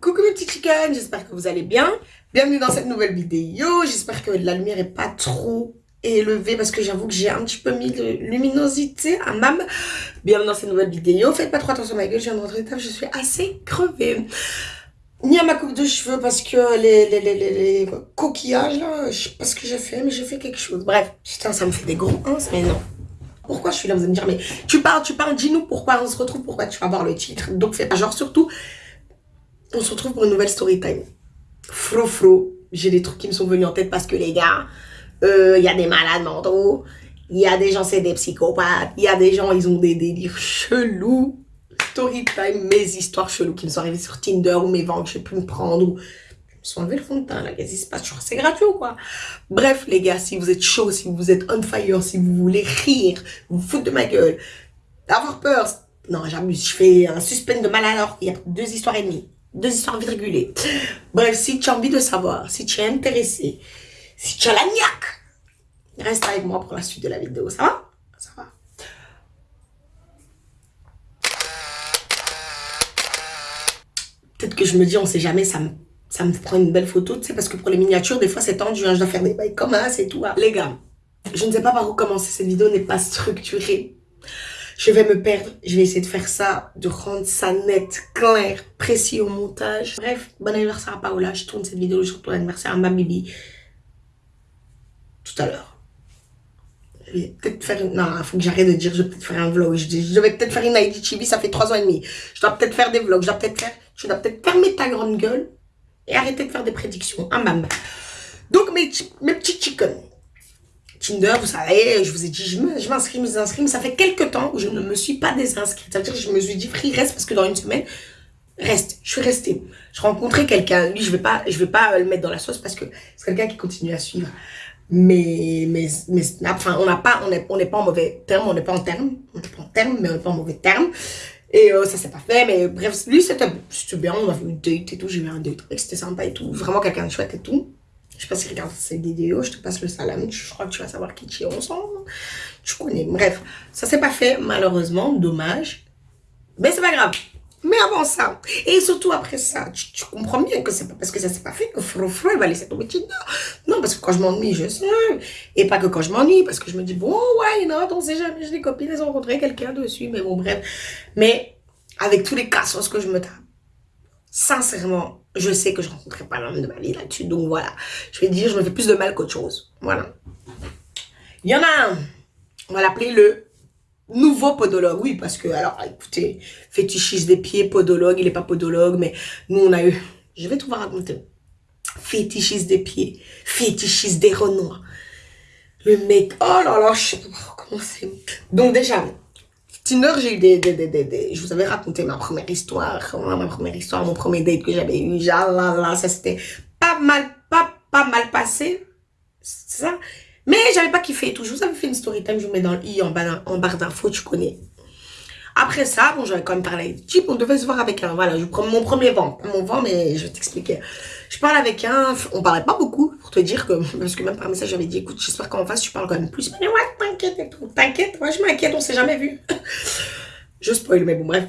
Coucou mes petits chickens, j'espère que vous allez bien. Bienvenue dans cette nouvelle vidéo. J'espère que la lumière est pas trop élevée parce que j'avoue que j'ai un petit peu mis de luminosité à mam. Bienvenue dans cette nouvelle vidéo. Faites pas trop attention à ma gueule, je viens de rentrer table, je suis assez crevée. Ni à ma coupe de cheveux parce que les, les, les, les, coquillages là, je sais pas ce que j'ai fait, mais j'ai fait quelque chose. Bref, putain, ça me fait des gros ins, mais non. Pourquoi je suis là Vous allez me dire, mais tu parles, tu parles, dis-nous pourquoi on se retrouve, pourquoi tu vas voir le titre. Donc fais pas genre surtout on se retrouve pour une nouvelle story time. Fro fro, j'ai des trucs qui me sont venus en tête parce que les gars, il euh, y a des malades mentaux, il y a des gens c'est des psychopathes, il y a des gens ils ont des délires chelous. Story time, mes histoires cheloues qui me sont arrivées sur Tinder ou mes ventes que j'ai pu me prendre ou me suis enlevé le fond de teint là, qu'est-ce qui se passe? C'est gratuit ou quoi? Bref les gars, si vous êtes chaud, si vous êtes on fire, si vous voulez rire, vous foutre de ma gueule, avoir peur, non j'abuse, je fais un suspense de mal alors il y a deux histoires et demie deux histoires virgulées. Bref, si tu as envie de savoir, si tu es intéressé, si tu as la niaque, reste avec moi pour la suite de la vidéo. Ça va? Ça va. Peut-être que je me dis, on sait jamais, ça me, ça me prend une belle photo, tu sais, parce que pour les miniatures, des fois, c'est tendu, hein, je dois faire des bails comme ça, c'est tout. Hein. Les gars, je ne sais pas par où commencer, cette vidéo n'est pas structurée je vais me perdre. Je vais essayer de faire ça, de rendre ça net, clair, précis au montage. Bref, bon anniversaire à Paola. Je tourne cette vidéo sur ton anniversaire à ma Bibi. Tout à l'heure. Je vais peut-être faire une... Non, faut que j'arrête de dire je vais peut-être faire un vlog. Je, vais peut-être faire une IGTV, ça fait trois ans et demi. Je dois peut-être faire des vlogs. Je dois peut-être faire... Tu dois peut-être fermer ta grande gueule et arrêter de faire des prédictions. Un bam. Donc, mes, mes petits chickens. Tinder, vous savez, je vous ai dit, je m'inscris, je m'inscris, mais ça fait quelques temps où je ne me suis pas désinscrite. C'est-à-dire que je me suis dit, free, reste, parce que dans une semaine, reste. Je suis restée. Je rencontrais quelqu'un, lui, je vais vais pas le mettre dans la sauce parce que c'est quelqu'un qui continue à suivre. Mais, mais, mais, enfin, on n'a on n'est on pas en mauvais terme, on n'est pas en terme, on n'est pas en terme, mais on n'est pas en mauvais terme. Et euh, ça s'est pas fait, mais bref, lui, c'était bien, on a fait une date et tout, j'ai eu un date, c'était sympa et tout, vraiment quelqu'un de chouette et tout. Je sais pas si tu regardes cette vidéo, je te passe le salam. Je crois que tu vas savoir qui tu es ensemble. Tu connais. Bref, ça s'est pas fait, malheureusement. Dommage. Mais c'est pas grave. Mais avant ça, et surtout après ça, tu, comprends bien que c'est pas parce que ça s'est pas fait que Fro Fro va laisser tomber Tinder. Non, parce que quand je m'ennuie, je sais. Et pas que quand je m'ennuie, parce que je me dis, bon, ouais, non, on sait jamais, j'ai des copines, elles ont rencontré quelqu'un dessus, mais bon, bref. Mais avec tous les cassos que je me tape, sincèrement, je sais que je ne rencontrerai pas l'homme de ma vie là-dessus. Donc voilà, je vais dire, je me fais plus de mal qu'autre chose. Voilà. Il y en a un, on va l'appeler le nouveau podologue. Oui, parce que, alors, écoutez, fétichiste des pieds, podologue, il n'est pas podologue, mais nous, on a eu, je vais tout vous raconter. Fétichiste des pieds, fétichiste des renois. Le mec, oh là là, je sais pas comment c'est. Donc déjà, Tinder, j'ai eu des, des, des, des, Je vous avais raconté ma première histoire, ma première histoire, mon premier date que j'avais eu. Là, ça s'était pas mal, pas, pas mal passé. C'est ça? Mais j'avais pas kiffé et tout. Je vous avais fait une story time, je vous mets dans le i en, bas, en barre d'infos, tu connais. Après ça, bon, j'avais quand même parlé avec type, on devait se voir avec un, voilà, je prends mon premier vent, mon vent, mais je vais t'expliquer. Je parle avec un, on parlait pas beaucoup, pour te dire que, parce que même par message, j'avais dit, écoute, j'espère qu'en face, tu parles quand même plus. Mais ouais, t'inquiète et tout, t'inquiète, moi, je m'inquiète, on s'est jamais vu. je spoil, mais bon, bref.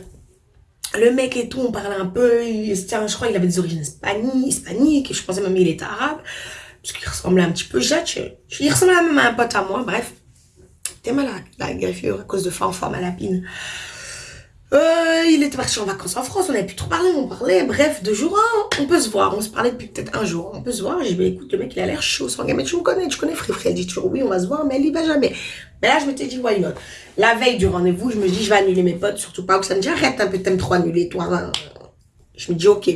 Le mec et tout, on parlait un peu, je crois qu'il avait des origines hispaniques, je pensais même il était arabe, parce qu'il ressemblait un petit peu, il ressemblait même à un pote à moi, bref. T'es malade, la greffure à cause de forme à lapine. Euh, il était parti en vacances en France, on n'avait plus trop parlé, on parlait, bref, deux jours, on peut se voir, on se parlait depuis peut-être un jour, on peut se voir, j'ai dit, bah, écoute, le mec, il a l'air chaud, sans mais tu me connais, tu connais Free elle dit toujours, oui, on va se voir, mais elle y va jamais. Mais là, je m'étais dit, why La veille du rendez-vous, je me dis, je vais annuler mes potes, surtout pas, que ça me dit, arrête un peu, t'aimes trop annuler, toi, hein. Je me dis, ok,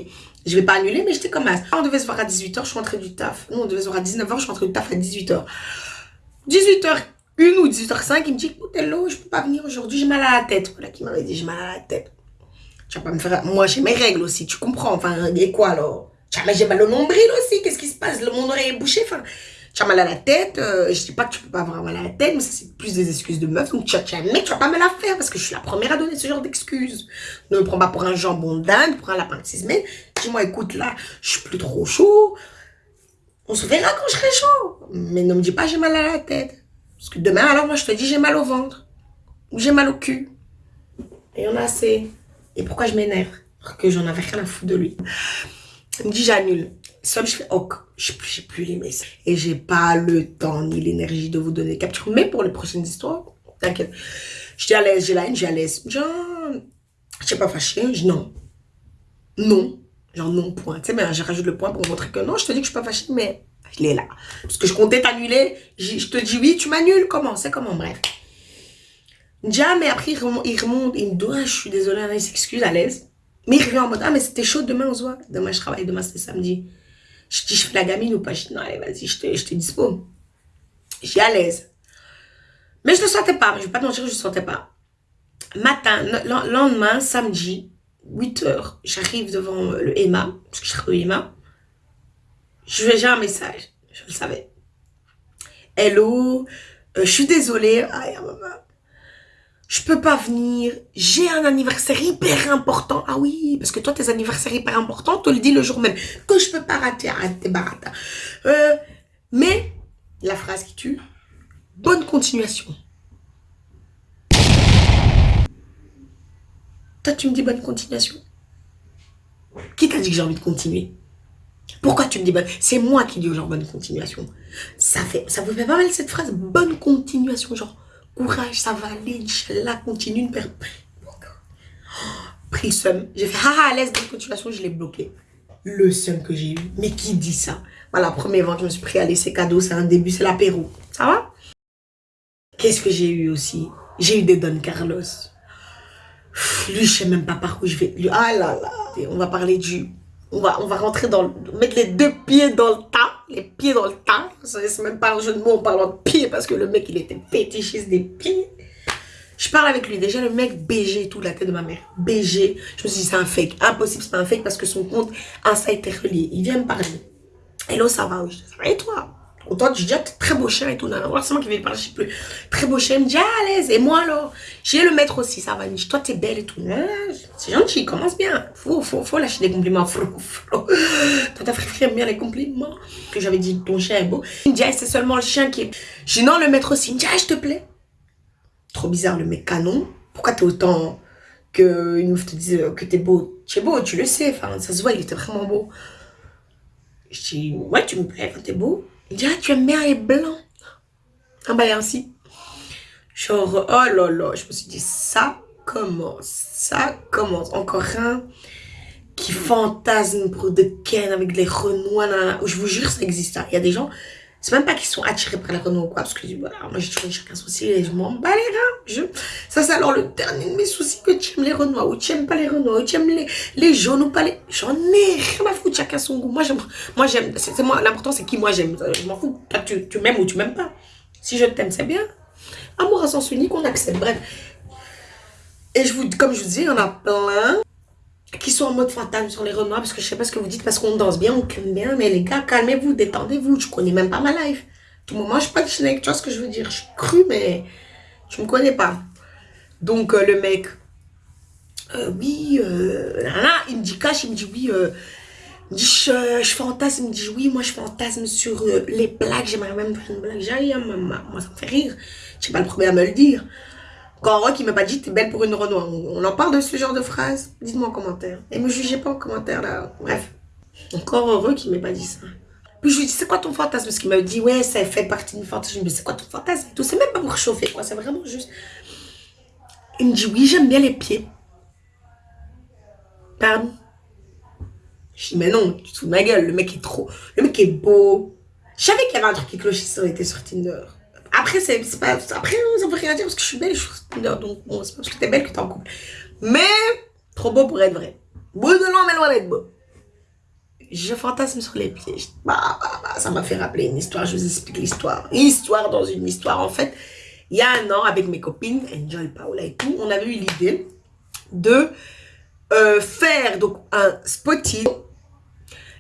je vais pas annuler, mais j'étais comme ça. On devait se voir à 18h, je suis rentrée du taf. Nous, on devait se voir à 19h, je suis rentrée du taf à 18h. 18h une ou 18h05, il me dit, écoute, hello, je peux pas venir aujourd'hui, j'ai mal à la tête. Voilà, qui m'avait dit, j'ai mal à la tête. Tu vas pas me faire, moi, j'ai mes règles aussi, tu comprends, enfin, et quoi alors? Tu j'ai mal au nombril aussi, qu'est-ce qui se passe? Le monde aurait bouché, enfin, tu as mal à la tête, euh, je dis pas que tu peux pas avoir mal à la tête, mais c'est plus des excuses de meuf, donc tu as, as un mec, tu vas pas me la faire, parce que je suis la première à donner ce genre d'excuses. Ne me prends pas pour un jambon d'Inde, pour un lapin de six semaines. Dis-moi, écoute, là, je suis plus trop chaud. On se verra quand je serai chaud. Mais ne me dis pas j'ai mal à la tête. Parce que demain, alors, moi, je te dis, j'ai mal au ventre. Ou j'ai mal au cul. Et on a assez. Et pourquoi je m'énerve? Que j'en avais rien à foutre de lui. Il me dit j'annule. Seul je fais ok, j'ai plus, plus les messages. Et j'ai pas le temps ni l'énergie de vous donner capture. Mais pour les prochaines histoires, t'inquiète. Je dis à l'aise, j'ai la haine, j'ai à l'aise. Genre, je sais pas fâché. Non. Non. Genre non, point. Tu sais, mais je rajoute le point pour montrer que non, je te dis que je suis pas fâchée, mais il est là. Parce que je comptais t'annuler. Je te dis oui, tu m'annules. Comment? C'est comment? Bref. Déjà, mais après, il remonte, il, remonte, il me dit, ah, je suis désolée, il s'excuse à l'aise. Mais il revient en mode, ah, mais c'était chaud, demain on se voit. Demain je travaille, demain c'est samedi. Je dis, je fais la gamine ou pas? Je dis, non, allez, vas-y, je te, je te dispo. Je suis à l'aise. Mais je ne sentais pas, je ne vais pas te mentir, je ne sentais pas. Matin, le lendemain, samedi, 8 h j'arrive devant le EMA, parce que je au EMA. Je vais j'ai un message, je le savais. Hello, euh, je suis désolée. Aïe, maman je peux pas venir, j'ai un anniversaire hyper important. Ah oui, parce que toi, tes anniversaires hyper importants, te le dis le jour même, que je peux pas rater, arrête barata. Euh, mais, la phrase qui tue, bonne continuation. Toi, tu me dis bonne continuation. Qui t'a dit que j'ai envie de continuer? Pourquoi tu me dis bonne? C'est moi qui dis genre bonne continuation. Ça fait, ça vous fait pas mal cette phrase, bonne continuation, genre courage, ça va aller, Inch'Allah, continue une perte. Pris seum. J'ai fait, ah, l'aise de continuation, je l'ai bloqué. Le seum que j'ai eu. Mais qui dit ça? Voilà, premier vente, je me suis pris à laisser cadeau, c'est un début, c'est l'apéro. Ça va? Qu'est-ce que j'ai eu aussi? J'ai eu des Don Carlos. lui, je sais même pas par où je vais. ah là là. On va parler du... On va, on va rentrer dans... Mettre les deux pieds dans le tas les pieds dans le tas. C'est même pas un jeu de mots en parlant de pieds parce que le mec, il était fétichiste des pieds. Je parle avec lui. Déjà, le mec BG tout, la tête de ma mère. BG. Je me suis dit, c'est un fake. Impossible, c'est pas un fake parce que son compte Insta était relié. Il vient me parler. Hello, ça va? Ça va et toi? Autant tu dis, ah, très beau chien et tout. Non, non, c'est moi qui vais parler, je sais plus. Très beau chien. Me dit, ah, à l'aise. Et moi, alors, j'ai le maître aussi, ça va. Dit, toi, t'es belle et tout. C'est gentil, commence bien. Faut, faut, faut lâcher des compliments. Faut, faut. Tata aime bien les compliments. Que j'avais dit, ton chien est beau. Il me dit, ah, c'est seulement le chien qui est. Je dis, non, le maître aussi. Il me dit, je te plais. Trop bizarre, le mec canon. Pourquoi t'es autant que une meuf te dise que t'es beau? Tu es beau, tu le sais. Enfin, ça se voit, il était vraiment beau. Je dis, ouais, tu me plais, t'es beau. Ah, tu aimes bien les blancs. Ah bah ainsi. Genre, oh là là, je me suis dit, ça commence, ça commence. Encore un qui fantasme pour de Ken avec les renois. Je vous jure, ça existe. Il y a des gens, c'est même pas qu'ils sont attirés par les renois ou quoi, parce que voilà, moi j'ai trouvé chacun souci et je m'en bats les reins. Je... Ça, c'est alors le dernier de mes soucis que tu aimes les renois ou tu aimes pas les renois ou tu aimes les, les jaunes ou pas les. J'en ai rien à foutre, chacun son goût. Moi, j'aime, moi, j'aime, c'est moi, l'important c'est qui moi j'aime. Je m'en fous. tu, tu m'aimes ou tu m'aimes pas. Si je t'aime, c'est bien. Amour à sens unique, on accepte. Bref. Et je vous, comme je vous dis, en a plein qui sont en mode fantasme sur les renois parce que je sais pas ce que vous dites parce qu'on danse bien, on aime bien, mais les gars, calmez-vous, détendez-vous, je connais même pas ma life. Tout le moment, je suis pas de tu vois ce que je veux dire, je suis cru, mais je me connais pas. Donc, euh, le mec, euh, oui, euh, là, il me dit cash, il me dit oui, il me dit je, fantasme, il me dit oui, moi je fantasme sur les blagues, j'aimerais même faire une blague, j'ai moi ça me fait rire, suis pas le premier à me le dire. Encore heureux qui m'a pas dit t'es belle pour une Renoir. On en parle de ce genre de phrase? Dites-moi en commentaire. Et me jugez pas en commentaire là. Bref. Encore heureux qu'il m'ait pas dit ça. Puis je lui dis c'est quoi ton fantasme? Parce qu'il m'a dit ouais ça fait partie d'une fantasme. Je lui dis c'est quoi ton fantasme? Tout c'est même pas pour chauffer quoi. C'est vraiment juste. Il me dit oui j'aime bien les pieds. Pardon? Je dis mais non tu te fous de ma gueule. Le mec est trop. Le mec est beau. Je savais qu'il y avait un truc qui clochait si ça était sur Tinder. Après, c'est pas. Après, ça veut rien dire parce que je suis belle, je suis Donc, bon, c'est parce que t'es belle que t'es en couple. Mais, trop beau pour être vrai. Beau de loin, mais loin d'être beau. Je fantasme sur les pieds. Bah, bah, bah, ça m'a fait rappeler une histoire. Je vous explique l'histoire. Histoire dans une histoire. En fait, il y a un an, avec mes copines, Enjoy Paola et tout, on avait eu l'idée de euh, faire donc un spotting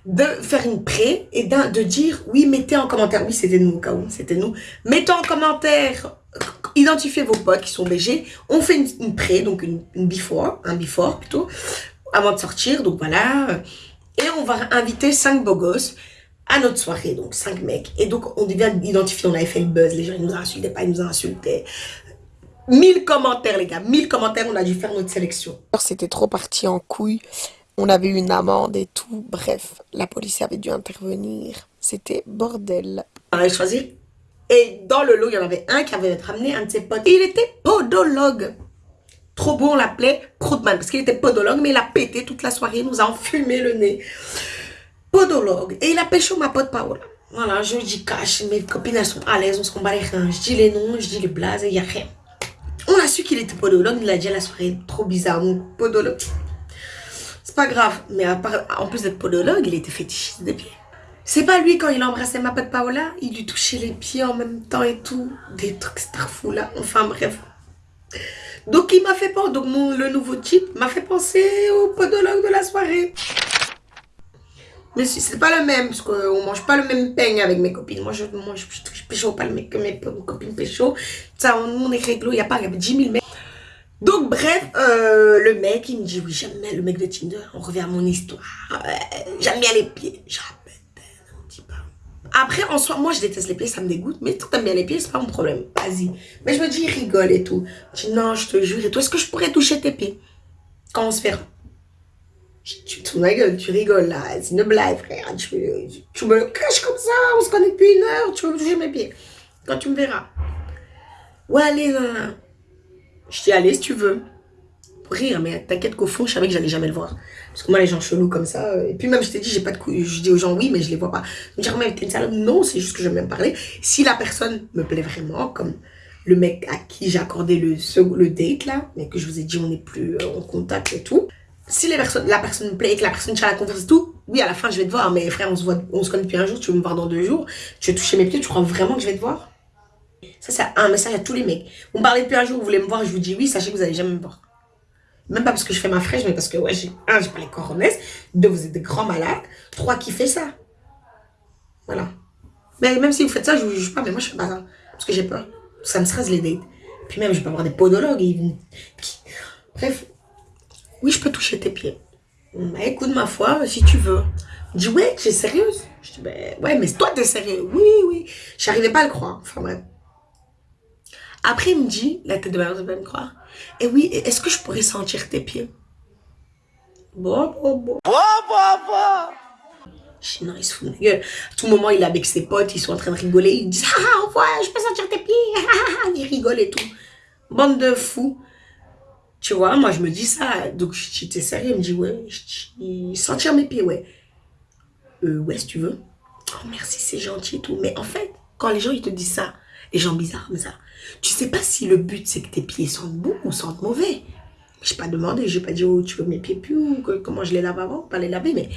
de faire une pré et de dire, oui, mettez en commentaire, oui, c'était nous c'était nous, mettez en commentaire, identifiez vos potes qui sont BG, on fait une, une pré, donc une, une, un before plutôt, avant de sortir, donc voilà, et on va inviter cinq beaux gosses à notre soirée, donc cinq mecs, et donc on devient identifier, on avait fait le buzz, les gens ils nous insultaient pas, ils nous insultaient, 1000 commentaires les gars, 1000 commentaires, on a dû faire notre sélection. C'était trop parti en couille, On avait eu une amende et tout. Bref, la police avait dû intervenir. C'était bordel. On avait choisi. Et dans le lot, il y en avait un qui avait ramené un de ses potes. Il était podologue. Trop beau, on l'appelait Proudman parce qu'il était podologue, mais il a pété toute la soirée, il nous a enfumé le nez. Podologue. Et il a pêché ma pote Paola. Voilà, je dis cash, mes copines elles sont à l'aise, on se combat les reins. Je dis les noms, je dis les blazes, il n'y a rien. On a su qu'il était podologue, il a dit à la soirée, trop bizarre, mon podologue. Pas grave, mais à part, en plus d'être podologue, il était fétichiste des pieds. C'est pas lui, quand il embrassait ma pote Paola, il lui touchait les pieds en même temps et tout. Des trucs starfou là, enfin bref. Donc il m'a fait penser, donc le nouveau type m'a fait penser au podologue de la soirée. Mais c'est pas le même, parce qu'on mange pas le même peigne avec mes copines. Moi, je mange, je, pécho pas le mec que mes copines pécho. Ça, on, on est réglo, il n'y a pas 10 000 mecs. Donc, bref, euh, le mec, il me dit, oui, j'aime bien le mec de Tinder. On revient à mon histoire. j'aime bien les pieds. Peu. Après, en soi, moi, je déteste les pieds, ça me dégoûte. Mais toi, t'aimes bien les pieds, c'est pas mon problème. Vas-y. Mais je me dis, il rigole et tout. Je dis, non, je te jure. Et toi, est-ce que je pourrais toucher tes pieds? Quand on se fait? Tu te ma gueule, tu rigoles là, c'est une blague frère, tu, me caches comme ça, on se connaît depuis une heure, tu veux me toucher mes pieds. Quand tu me verras. Ouais, allez, non, non. Je dis, allez, si tu veux. Pour rire, mais t'inquiète qu'au fond, je savais que j'allais jamais le voir. Parce que moi, les gens chelous comme ça, euh, et puis même, je t'ai dit, j'ai pas de couilles. Je dis aux gens oui, mais je les vois pas. Je me dis, mais t'es une salope. Non, c'est juste que j'aime bien parler. Si la personne me plaît vraiment, comme le mec à qui j'ai accordé le, le date là, mais que je vous ai dit, on n'est plus euh, en contact et tout si les personnes, la personne me plaît et que la personne tient la confiance et tout, oui, à la fin, je vais te voir. Mais frère, on se, voit, on se connaît depuis un jour, tu veux me voir dans deux jours, tu veux toucher mes pieds, tu crois vraiment que je vais te voir? Ça, c'est un message à tous les mecs. Vous me parlez depuis un jour, vous voulez me voir, je vous dis oui, sachez que vous allez jamais me voir. Même pas parce que je fais ma fraîche, mais parce que, ouais, j'ai, un, j'ai pas les coronets, deux, vous êtes des grands malades, trois, qui fait ça? Voilà. Mais même si vous faites ça, je vous juge pas, mais moi, je fais pas ça. Parce que j'ai peur. Ça me stresse les dates. Puis même, je peux avoir des podologues. Bref, oui, je peux toucher tes pieds. Bah, écoute, ma foi, si tu veux. Je dis, ouais, es sérieuse Je dis, ben, ouais, mais toi, t'es sérieux. Oui, oui. J'arrivais pas à le croire. Enfin, bref. Après, il me dit, la tête de ma mère va me croire. Et eh oui, est-ce que je pourrais sentir tes pieds? Bon, bon, bon. Bon, bon, bon. Je dis, non, il se fout de gueule. À tout moment, il est avec ses potes, ils sont en train de rigoler. Ils disent, ah, ouais, je peux sentir tes pieds. il rigole et tout. Bande de fous. Tu vois, moi, je me dis ça. Donc, j'étais sérieux? Il me dit, ouais, je sentir mes pieds, ouais. Euh, ouais, si tu veux. Oh, merci, c'est gentil et tout. Mais en fait, quand les gens, ils te disent ça, les gens bizarres comme ça, tu sais pas si le but, c'est que tes pieds sentent bon ou sentent mauvais. Je n'ai pas demandé, je n'ai pas dit, oh, tu veux mes pieds plus ou comment je les lave avant, pas les laver, mais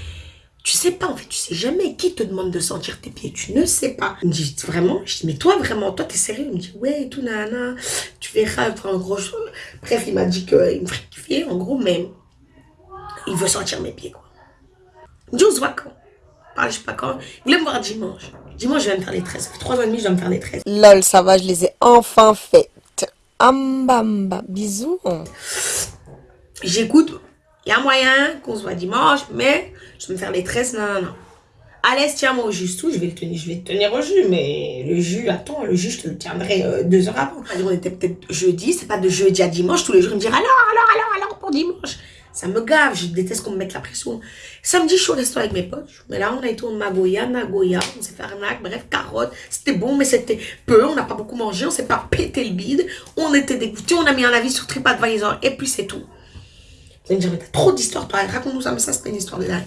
tu sais pas, en fait, tu sais jamais qui te demande de sentir tes pieds? Tu ne sais pas. Il me dit, vraiment? Je dis, mais toi, vraiment, toi, t'es sérieux? Il me dit, ouais, tout, nana, tu verras, en gros. Bref, il m'a dit qu'il me kiffer, en gros, mais il veut sentir mes pieds, quoi. Il me dit, on se voit quand? Parle, je sais pas quand. Il voulait me voir dimanche. Dimanche, je vais me faire les tresses. Ça fait trois ans et demi, je vais me faire les tresses. Lol, ça va, je les ai enfin faites. Ambamba, bisous. J'écoute, il y a moyen qu'on se voit dimanche, mais je vais me faire les tresses, non, non, non. Allez, tiens-moi au jus tout, je vais le tenir, je vais tenir au jus, mais le jus, attends, le jus, je te le tiendrai euh, deux heures avant. On était peut-être jeudi, c'est pas de jeudi à dimanche, tous les jours, il me dire alors, alors, alors, alors, pour dimanche. Ça me gave, je déteste qu'on me mette la pression. Samedi, je suis au resto avec mes potes, mais là, on a été au Magoya, Nagoya, on s'est fait arnaque, bref, carotte. C'était bon, mais c'était peu, on n'a pas beaucoup mangé, on s'est pas pété le bide, on était dégoûtés, on a mis un avis sur TripAdvisor, et puis c'est tout. Vous me dire, mais t'as trop d'histoires, toi, raconte-nous ça, mais ça, c'est une histoire de dingue.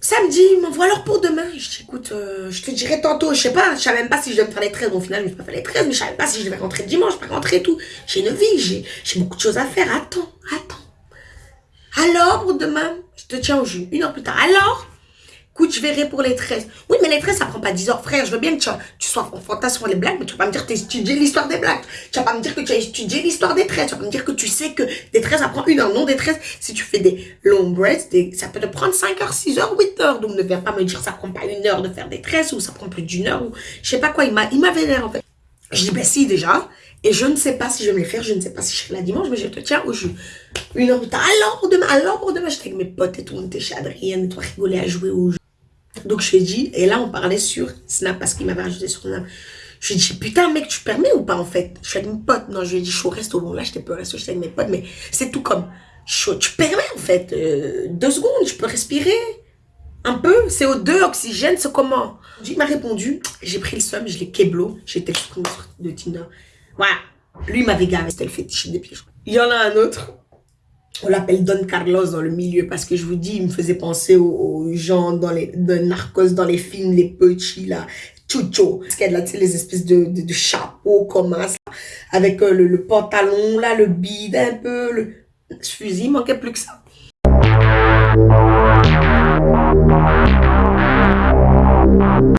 Samedi, il m'envoie alors pour demain. Je dis, écoute, euh, je te dirai tantôt, je sais pas, je savais même pas si je devais me faire les 13. Bon, au final, je me pas fait les 13, mais je savais pas si je devais rentrer dimanche, pas rentrer et tout. J'ai une vie, j'ai beaucoup de choses à faire. Attends, attends. Alors, demain, je te tiens au jus. Une heure plus tard. Alors, Écoute, je verrai pour les tresses. Oui, mais les tresses, ça prend pas 10 heures. Frère, je veux bien que tu, sois fantasme sur les blagues, mais tu vas pas me dire que tu as étudié l'histoire des blagues. Tu vas pas me dire que tu as étudié l'histoire des tresses. Tu vas pas me dire que tu sais que des tresses, ça prend une heure. Non, des tresses, si tu fais des long braids, ça peut te prendre 5 heures, 6 heures, 8 heures. Donc, ne viens pas me dire que ça prend pas une heure de faire des tresses ou ça prend plus d'une heure ou je sais pas quoi. Il m'avait l'air, en fait. Je dis, ben si, déjà. Et je ne sais pas si je vais me les faire, je ne sais pas si je serai là dimanche, mais je te tiens au jus. Une heure plus tard, alors demain, alors pour demain, j'étais avec mes potes et tout, on était chez Adrienne et toi rigoler à jouer au jeu. Donc je lui ai dit, et là on parlait sur Snap parce qu'il m'avait ajouté sur Snap. Je lui ai dit, putain mec, tu permets ou pas en fait? Je suis avec mes potes. Non, je lui ai dit, je suis au resto. Bon là, j'étais pas au resto, j'étais avec mes potes, mais c'est tout comme. Je, tu permets en fait. euh, deux secondes, je peux respirer. Un peu. CO2, oxygène, c'est comment? Il m'a répondu. J'ai pris le somme, je l'ai keblo. J'ai sur de Tinder. Voilà. Lui, m'avait gavé. C'était le fétiche des crois. Il y en a un autre. On l'appelle Don Carlos dans le milieu parce que je vous dis, il me faisait penser aux, gens dans les de narcos dans les films, les petits là, chucho. Qu'il y a là, tu sais, les espèces de, chapeaux comme ça, avec euh, le, pantalon là, le bide un peu, le ce fusil, il manquait plus que ça.